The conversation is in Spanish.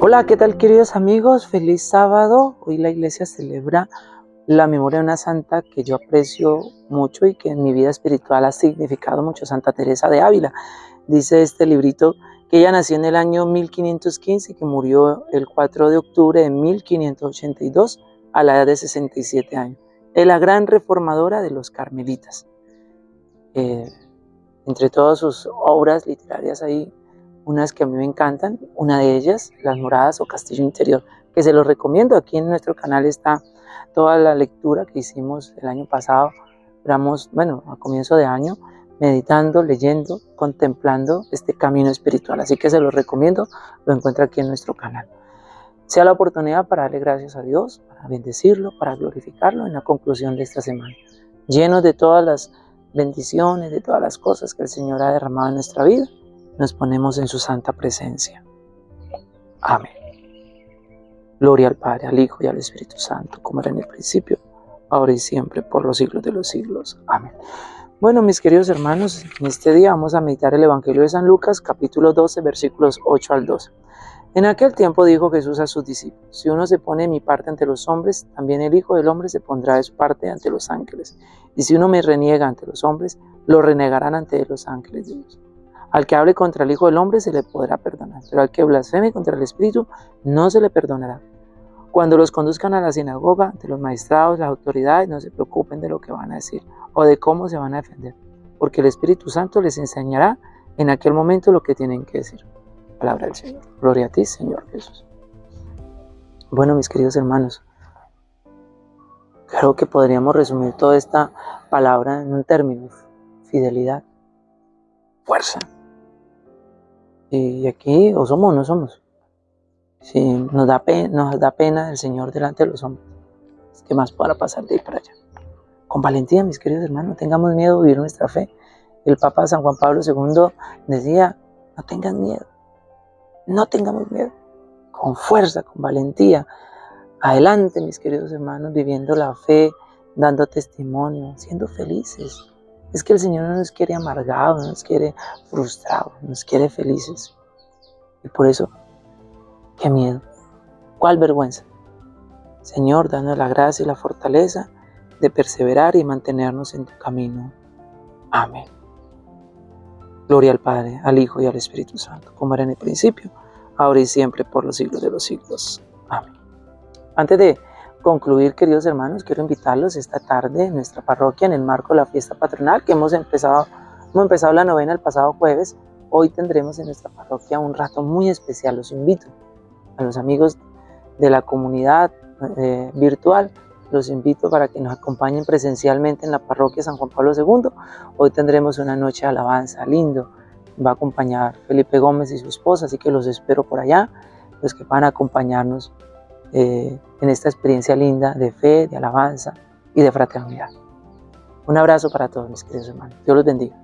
Hola, ¿qué tal queridos amigos? Feliz sábado. Hoy la iglesia celebra la memoria de una santa que yo aprecio mucho y que en mi vida espiritual ha significado mucho, Santa Teresa de Ávila. Dice este librito que ella nació en el año 1515 y que murió el 4 de octubre de 1582 a la edad de 67 años. Es la gran reformadora de los carmelitas. Eh, entre todas sus obras literarias hay unas que a mí me encantan, una de ellas, Las Moradas o Castillo Interior, que se los recomiendo. Aquí en nuestro canal está toda la lectura que hicimos el año pasado, éramos, bueno, a comienzo de año, meditando, leyendo, contemplando este camino espiritual. Así que se los recomiendo, lo encuentra aquí en nuestro canal. Sea la oportunidad para darle gracias a Dios, para bendecirlo, para glorificarlo en la conclusión de esta semana. Llenos de todas las bendiciones, de todas las cosas que el Señor ha derramado en nuestra vida, nos ponemos en su santa presencia. Amén. Gloria al Padre, al Hijo y al Espíritu Santo, como era en el principio, ahora y siempre, por los siglos de los siglos. Amén. Bueno, mis queridos hermanos, en este día vamos a meditar el Evangelio de San Lucas, capítulo 12, versículos 8 al 12. En aquel tiempo dijo Jesús a sus discípulos, si uno se pone mi parte ante los hombres, también el Hijo del Hombre se pondrá de su parte ante los ángeles. Y si uno me reniega ante los hombres, lo renegarán ante los ángeles de Dios. Al que hable contra el Hijo del Hombre se le podrá perdonar, pero al que blasfeme contra el Espíritu no se le perdonará. Cuando los conduzcan a la sinagoga, ante los magistrados, las autoridades, no se preocupen de lo que van a decir o de cómo se van a defender, porque el Espíritu Santo les enseñará en aquel momento lo que tienen que decir. Palabra del Señor. Gloria a ti, Señor Jesús. Bueno, mis queridos hermanos, creo que podríamos resumir toda esta palabra en un término, fidelidad, fuerza. Y aquí o somos o no somos. Si nos da, pena, nos da pena el Señor delante de los hombres, ¿qué más para pasar de ahí para allá? Con valentía, mis queridos hermanos, no tengamos miedo de vivir nuestra fe. El Papa San Juan Pablo II decía, no tengan miedo, no tengamos miedo, con fuerza, con valentía. Adelante, mis queridos hermanos, viviendo la fe, dando testimonio, siendo felices. Es que el Señor no nos quiere amargados, no nos quiere frustrados, nos quiere felices. Y por eso, qué miedo, cuál vergüenza. Señor, danos la gracia y la fortaleza de perseverar y mantenernos en tu camino. Amén. Gloria al Padre, al Hijo y al Espíritu Santo, como era en el principio, ahora y siempre, por los siglos de los siglos. Amén. Antes de concluir, queridos hermanos, quiero invitarlos esta tarde en nuestra parroquia, en el marco de la fiesta patronal, que hemos empezado, hemos empezado la novena el pasado jueves. Hoy tendremos en nuestra parroquia un rato muy especial. Los invito a los amigos de la comunidad eh, virtual los invito para que nos acompañen presencialmente en la parroquia San Juan Pablo II. Hoy tendremos una noche de alabanza lindo. Va a acompañar Felipe Gómez y su esposa, así que los espero por allá, los que van a acompañarnos eh, en esta experiencia linda de fe, de alabanza y de fraternidad. Un abrazo para todos mis queridos hermanos. Dios los bendiga.